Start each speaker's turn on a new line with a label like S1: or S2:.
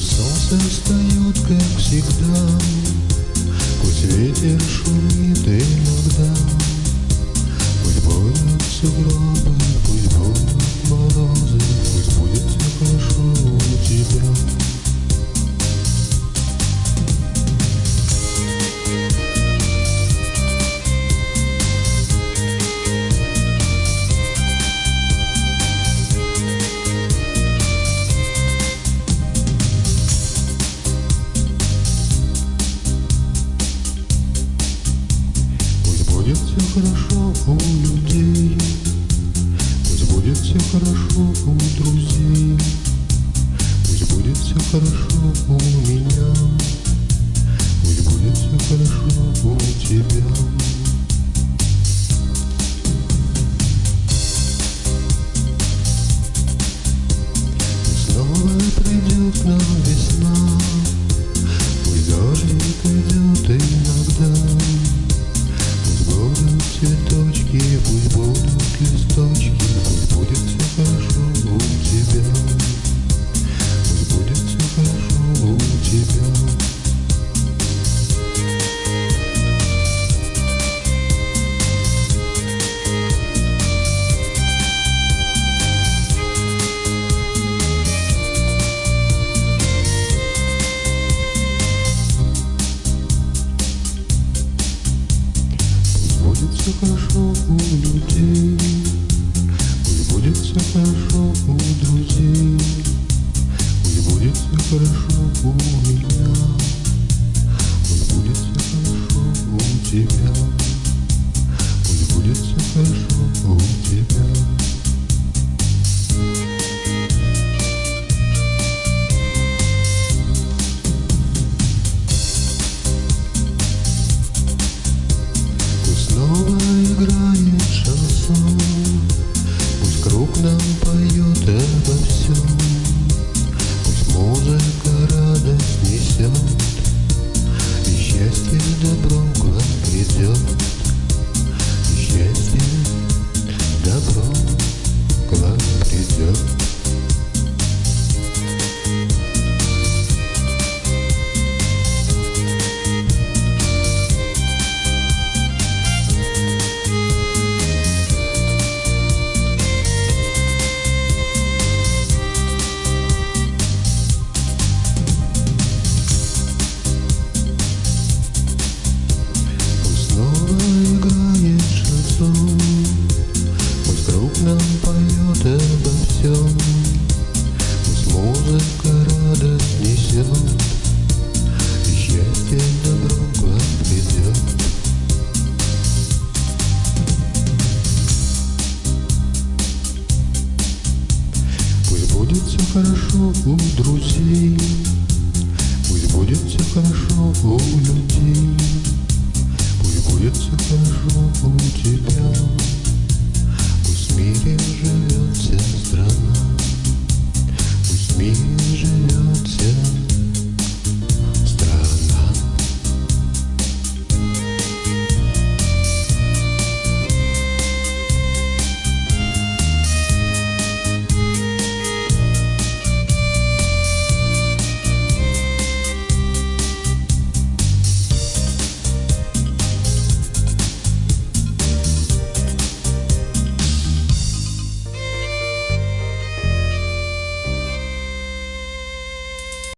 S1: встает, как всегда. Пусть ветер шумит иногда. Пусть будут сугробы, все хорошо у людей. Пусть будет все хорошо у друзей. Пусть будет все хорошо у меня. Пусть будет все хорошо у тебя пусть будут листочки, все хорошо у людей, пусть будет все хорошо у друзей, пусть будет все хорошо у меня, пусть будет все хорошо у тебя, пусть будет все хорошо у тебя. Нам поет обо всем. Пусть музыка радость несет И счастье добро к вам придет хорошо у друзей. Пусть будет все хорошо у людей. Пусть будет все хорошо у тебя. Пусть в мире живет